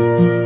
you